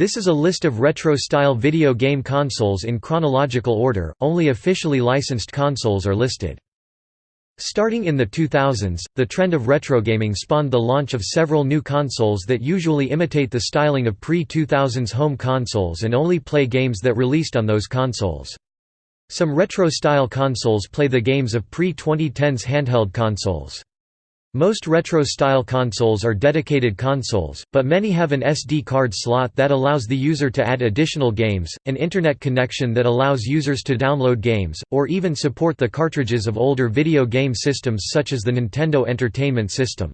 This is a list of retro-style video game consoles in chronological order, only officially licensed consoles are listed. Starting in the 2000s, the trend of retro gaming spawned the launch of several new consoles that usually imitate the styling of pre-2000s home consoles and only play games that released on those consoles. Some retro-style consoles play the games of pre-2010s handheld consoles. Most retro-style consoles are dedicated consoles, but many have an SD card slot that allows the user to add additional games, an internet connection that allows users to download games, or even support the cartridges of older video game systems such as the Nintendo Entertainment System.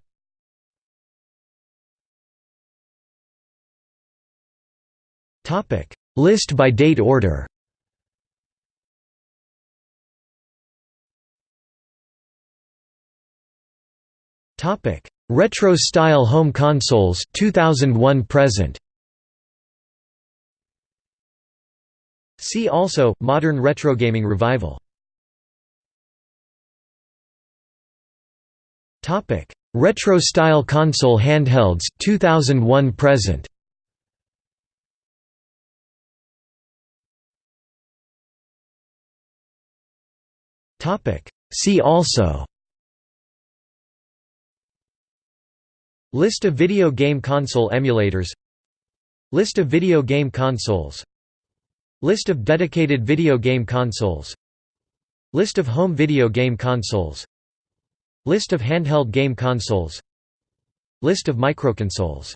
List by date order Topic: Retro style home consoles 2001 present. See also modern retro gaming revival. Topic: Retro style console handhelds 2001 present. Topic: See also List of video game console emulators. List of video game consoles. List of dedicated video game consoles. List of home video game consoles. List of handheld game consoles. List of microconsoles